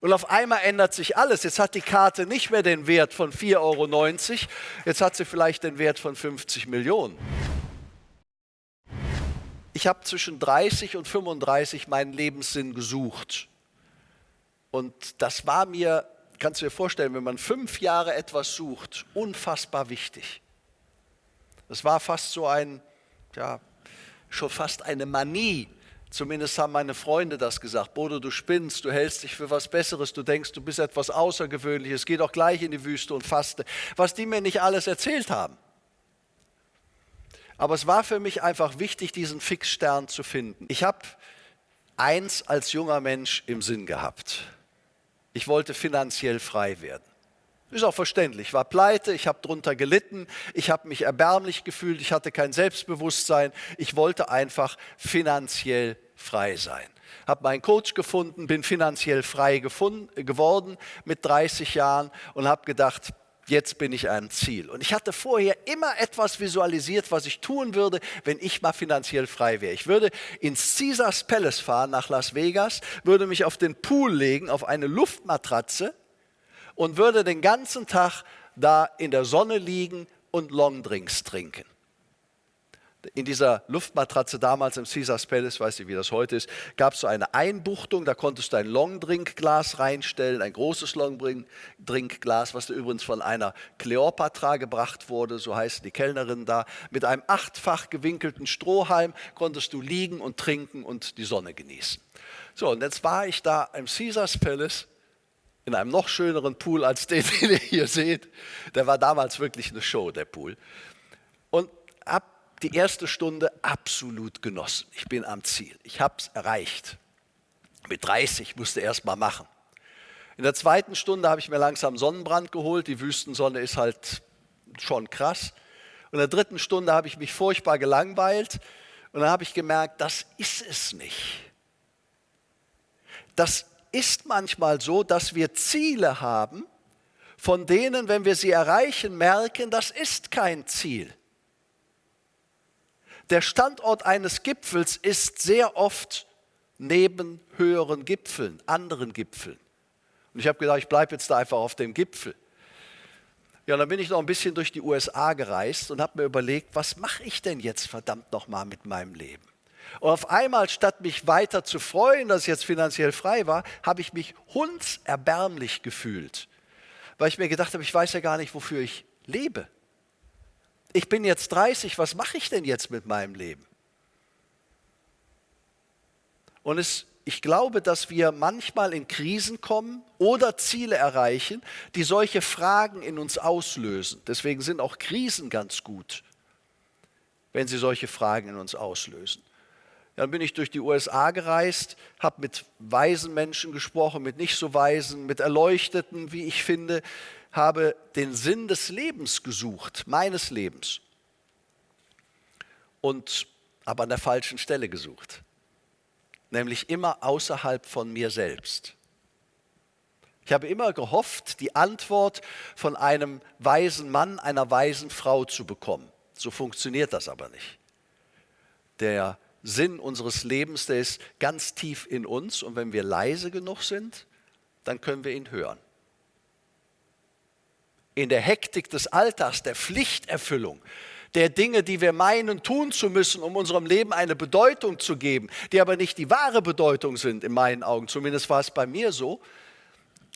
Und auf einmal ändert sich alles. Jetzt hat die Karte nicht mehr den Wert von 4,90 Euro, jetzt hat sie vielleicht den Wert von 50 Millionen. Ich habe zwischen 30 und 35 meinen Lebenssinn gesucht. Und das war mir, kannst du dir vorstellen, wenn man fünf Jahre etwas sucht, unfassbar wichtig. Das war fast so ein, ja, schon fast eine Manie, Zumindest haben meine Freunde das gesagt. Bodo, du spinnst, du hältst dich für was Besseres, du denkst, du bist etwas Außergewöhnliches, geh doch gleich in die Wüste und faste. Was die mir nicht alles erzählt haben. Aber es war für mich einfach wichtig, diesen Fixstern zu finden. Ich habe eins als junger Mensch im Sinn gehabt. Ich wollte finanziell frei werden. Ist auch verständlich. Ich war pleite, ich habe darunter gelitten, ich habe mich erbärmlich gefühlt, ich hatte kein Selbstbewusstsein. Ich wollte einfach finanziell frei sein. Habe meinen Coach gefunden, bin finanziell frei gefunden, geworden mit 30 Jahren und habe gedacht, jetzt bin ich ein Ziel. Und ich hatte vorher immer etwas visualisiert, was ich tun würde, wenn ich mal finanziell frei wäre. Ich würde ins Caesars Palace fahren nach Las Vegas, würde mich auf den Pool legen, auf eine Luftmatratze und würde den ganzen Tag da in der Sonne liegen und Longdrinks trinken. In dieser Luftmatratze damals im Caesars Palace, weiß ich wie das heute ist, gab es so eine Einbuchtung, da konntest du ein Longdrinkglas reinstellen, ein großes Longdrinkglas, was dir übrigens von einer Kleopatra gebracht wurde, so heißen die Kellnerinnen da. Mit einem achtfach gewinkelten Strohhalm konntest du liegen und trinken und die Sonne genießen. So, und jetzt war ich da im Caesars Palace in einem noch schöneren Pool als den, den ihr hier seht. Der war damals wirklich eine Show, der Pool. Und habe die erste Stunde absolut genossen. Ich bin am Ziel. Ich habe es erreicht. Mit 30 musste erst mal machen. In der zweiten Stunde habe ich mir langsam Sonnenbrand geholt. Die Wüstensonne ist halt schon krass. Und in der dritten Stunde habe ich mich furchtbar gelangweilt. Und dann habe ich gemerkt, das ist es nicht. Das ist manchmal so, dass wir Ziele haben, von denen, wenn wir sie erreichen, merken, das ist kein Ziel. Der Standort eines Gipfels ist sehr oft neben höheren Gipfeln, anderen Gipfeln. Und ich habe gedacht, ich bleibe jetzt da einfach auf dem Gipfel. Ja, dann bin ich noch ein bisschen durch die USA gereist und habe mir überlegt, was mache ich denn jetzt verdammt nochmal mit meinem Leben? Und auf einmal, statt mich weiter zu freuen, dass ich jetzt finanziell frei war, habe ich mich hundserbärmlich gefühlt, weil ich mir gedacht habe, ich weiß ja gar nicht, wofür ich lebe. Ich bin jetzt 30, was mache ich denn jetzt mit meinem Leben? Und es, ich glaube, dass wir manchmal in Krisen kommen oder Ziele erreichen, die solche Fragen in uns auslösen. Deswegen sind auch Krisen ganz gut, wenn sie solche Fragen in uns auslösen. Dann bin ich durch die USA gereist, habe mit weisen Menschen gesprochen, mit nicht so weisen, mit Erleuchteten, wie ich finde, habe den Sinn des Lebens gesucht, meines Lebens. Und aber an der falschen Stelle gesucht, nämlich immer außerhalb von mir selbst. Ich habe immer gehofft, die Antwort von einem weisen Mann, einer weisen Frau zu bekommen. So funktioniert das aber nicht. Der Sinn unseres Lebens, der ist ganz tief in uns. Und wenn wir leise genug sind, dann können wir ihn hören. In der Hektik des Alltags, der Pflichterfüllung, der Dinge, die wir meinen tun zu müssen, um unserem Leben eine Bedeutung zu geben, die aber nicht die wahre Bedeutung sind in meinen Augen, zumindest war es bei mir so,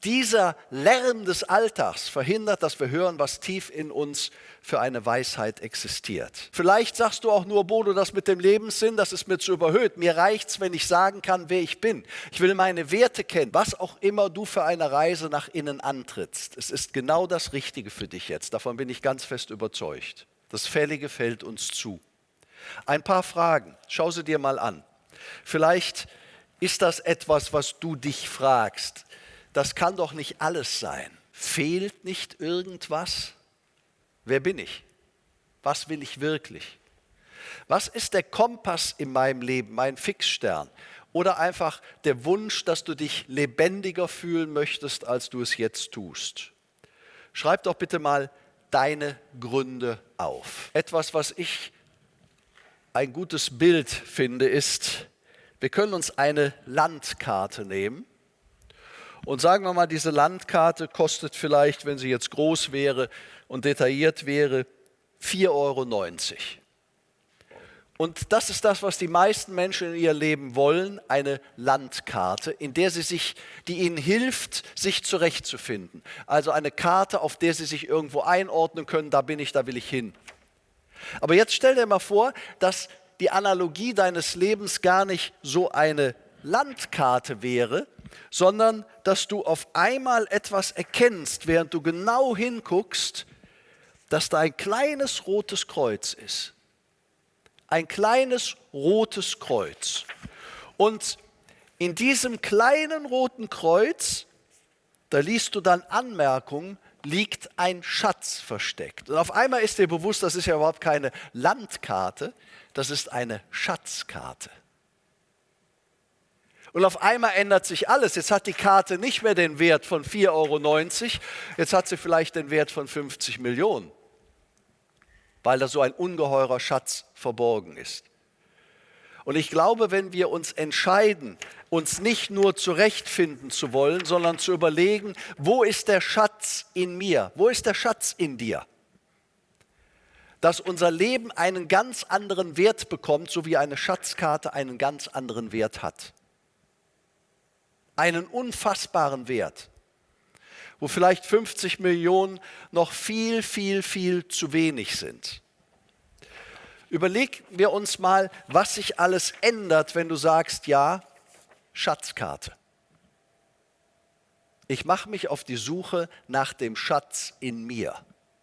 dieser Lärm des Alltags verhindert, dass wir hören, was tief in uns für eine Weisheit existiert. Vielleicht sagst du auch nur, Bodo, das mit dem Lebenssinn, das ist mir zu überhöht. Mir reicht es, wenn ich sagen kann, wer ich bin. Ich will meine Werte kennen, was auch immer du für eine Reise nach innen antrittst. Es ist genau das Richtige für dich jetzt. Davon bin ich ganz fest überzeugt. Das Fällige fällt uns zu. Ein paar Fragen, schau sie dir mal an. Vielleicht ist das etwas, was du dich fragst das kann doch nicht alles sein. Fehlt nicht irgendwas? Wer bin ich? Was will ich wirklich? Was ist der Kompass in meinem Leben, mein Fixstern? Oder einfach der Wunsch, dass du dich lebendiger fühlen möchtest, als du es jetzt tust? Schreib doch bitte mal deine Gründe auf. Etwas, was ich ein gutes Bild finde, ist, wir können uns eine Landkarte nehmen Und sagen wir mal, diese Landkarte kostet vielleicht, wenn sie jetzt groß wäre und detailliert wäre, 4,90 Euro. Und das ist das, was die meisten Menschen in ihr Leben wollen, eine Landkarte, in der sie sich, die ihnen hilft, sich zurechtzufinden. Also eine Karte, auf der sie sich irgendwo einordnen können, da bin ich, da will ich hin. Aber jetzt stell dir mal vor, dass die Analogie deines Lebens gar nicht so eine Landkarte wäre, sondern dass du auf einmal etwas erkennst, während du genau hinguckst, dass da ein kleines rotes Kreuz ist ein kleines rotes Kreuz. Und in diesem kleinen roten Kreuz, da liest du dann Anmerkungen, liegt ein Schatz versteckt. Und auf einmal ist dir bewusst, das ist ja überhaupt keine Landkarte, das ist eine Schatzkarte. Und auf einmal ändert sich alles. Jetzt hat die Karte nicht mehr den Wert von 4,90 Euro, jetzt hat sie vielleicht den Wert von 50 Millionen weil da so ein ungeheurer Schatz verborgen ist. Und ich glaube, wenn wir uns entscheiden, uns nicht nur zurechtfinden zu wollen, sondern zu überlegen, wo ist der Schatz in mir? Wo ist der Schatz in dir? Dass unser Leben einen ganz anderen Wert bekommt, so wie eine Schatzkarte einen ganz anderen Wert hat. Einen unfassbaren Wert wo vielleicht 50 Millionen noch viel, viel, viel zu wenig sind. Überlegen wir uns mal, was sich alles ändert, wenn du sagst, ja, Schatzkarte. Ich mache mich auf die Suche nach dem Schatz in mir.